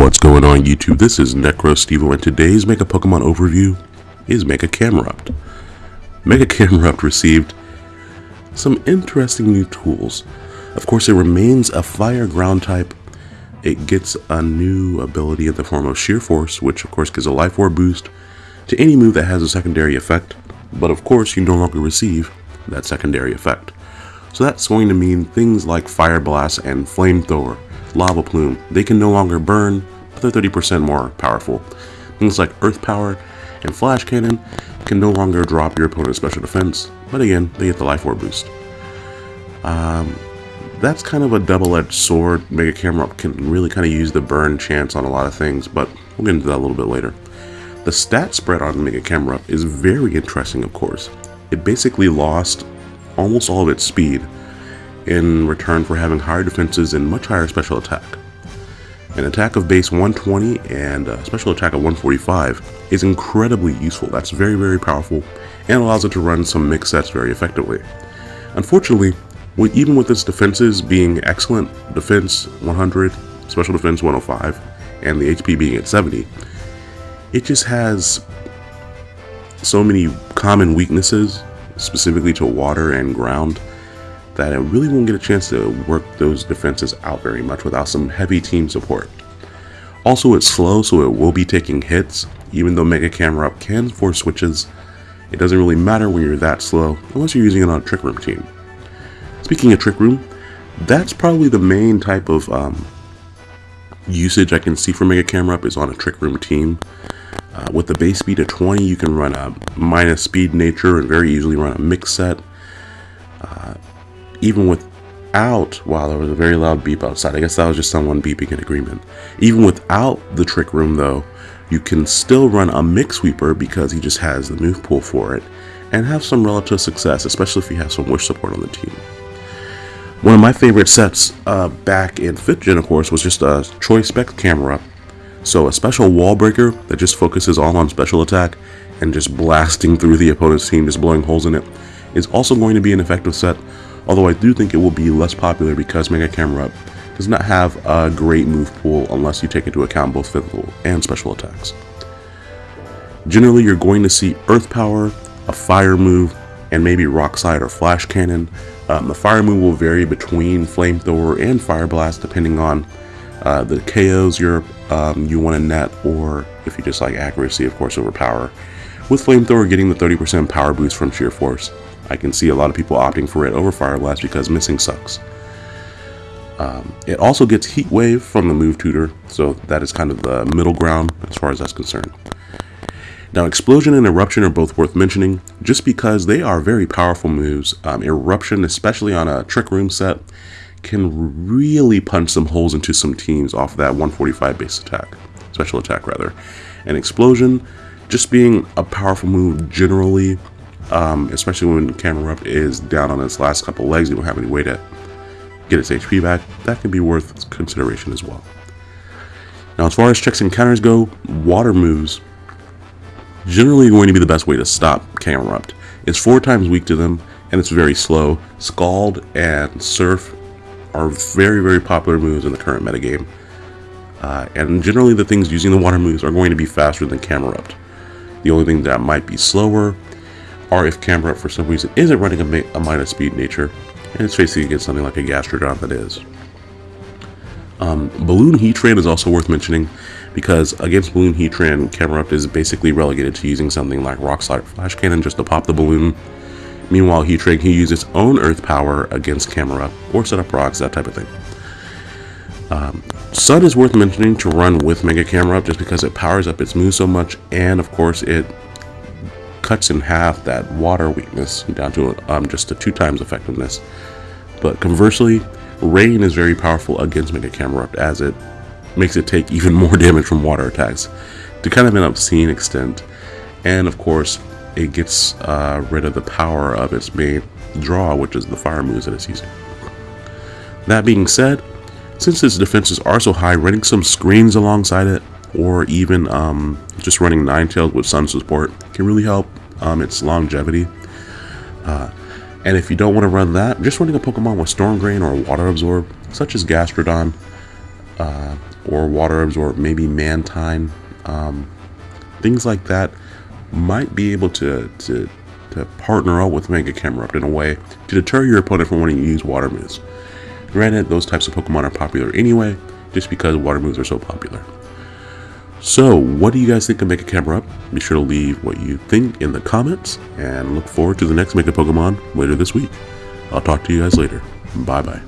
What's going on YouTube? This is NecroStevo and today's Mega Pokemon overview is Mega Camerupt. Mega Camerupt received some interesting new tools. Of course it remains a fire ground type. It gets a new ability in the form of Sheer Force, which of course gives a Life Orb boost to any move that has a secondary effect. But of course you no longer receive that secondary effect. So that's going to mean things like Fire Blast and Flamethrower Lava Plume. They can no longer burn, but they're 30% more powerful. Things like Earth Power and Flash Cannon can no longer drop your opponent's special defense, but again, they get the Life Orb boost. Um, that's kind of a double-edged sword. Mega Camerupt can really kind of use the burn chance on a lot of things, but we'll get into that a little bit later. The stat spread on Mega Camerupt is very interesting, of course. It basically lost almost all of its speed, in return for having higher defenses and much higher special attack. An attack of base 120 and a special attack of 145 is incredibly useful. That's very, very powerful and allows it to run some mix sets very effectively. Unfortunately, even with its defenses being excellent, defense 100, special defense 105, and the HP being at 70, it just has so many common weaknesses, specifically to water and ground, that it really won't get a chance to work those defenses out very much without some heavy team support. Also, it's slow, so it will be taking hits. Even though Mega Camerupt can force switches, it doesn't really matter when you're that slow, unless you're using it on a Trick Room team. Speaking of Trick Room, that's probably the main type of um, usage I can see for Mega Camerupt is on a Trick Room team. Uh, with the base speed of 20, you can run a minus speed nature and very easily run a mix set. Even without, wow, there was a very loud beep outside. I guess that was just someone beeping in agreement. Even without the trick room though, you can still run a mix sweeper because he just has the move pool for it and have some relative success, especially if you have some wish support on the team. One of my favorite sets uh, back in 5th gen, of course, was just a Choice Spec camera. So a special wall breaker that just focuses all on special attack and just blasting through the opponent's team, just blowing holes in it, is also going to be an effective set although I do think it will be less popular because Mega Camerupt does not have a great move pool unless you take into account both physical and special attacks. Generally, you're going to see Earth Power, a Fire move, and maybe Rock Slide or Flash Cannon. Um, the Fire move will vary between Flamethrower and Fire Blast depending on uh, the KOs you're, um, you want to net or if you just like accuracy, of course, over power. With Flamethrower getting the 30% power boost from Sheer Force. I can see a lot of people opting for it over Fire Blast because missing sucks. Um, it also gets Heat Wave from the move tutor, so that is kind of the middle ground as far as that's concerned. Now, Explosion and Eruption are both worth mentioning, just because they are very powerful moves. Um, Eruption, especially on a Trick Room set, can really punch some holes into some teams off that 145 base attack, special attack rather. And Explosion, just being a powerful move generally, um, especially when Camerupt is down on its last couple legs, you don't have any way to get its HP back, that can be worth consideration as well. Now as far as checks and counters go, water moves generally going to be the best way to stop Camerupt. It's four times weak to them, and it's very slow. Scald and Surf are very, very popular moves in the current metagame. Uh, and generally the things using the water moves are going to be faster than Camerupt. The only thing that might be slower or if Camerupt for some reason isn't running a, a minus speed nature, and it's facing against something like a Gastrodon that is. Um, Balloon Heatran is also worth mentioning because against Balloon Heatran, Camerupt is basically relegated to using something like Rock Slide Flash Cannon just to pop the balloon. Meanwhile, Heatran can use its own Earth power against Camerupt or set up rocks, that type of thing. Um, Sun is worth mentioning to run with Mega Camerupt just because it powers up its move so much and of course it cuts in half that water weakness down to um, just a two times effectiveness. But conversely, Rain is very powerful against Mega Camerupt as it makes it take even more damage from water attacks to kind of an obscene extent. And of course, it gets uh, rid of the power of its main draw, which is the fire moves that it's using. That being said, since its defenses are so high, running some screens alongside it, or even um, just running Ninetales with Sun support can really help um, its longevity. Uh, and if you don't want to run that, just running a Pokemon with Storm Drain or Water Absorb, such as Gastrodon, uh, or Water Absorb, maybe Mantine, um, things like that might be able to, to, to partner up with Mega Camerupt in a way to deter your opponent from wanting to use Water moves. Granted, those types of Pokemon are popular anyway, just because Water moves are so popular. So, what do you guys think of Mega Camerupt? Be sure to leave what you think in the comments, and look forward to the next Mega Pokemon later this week. I'll talk to you guys later. Bye bye.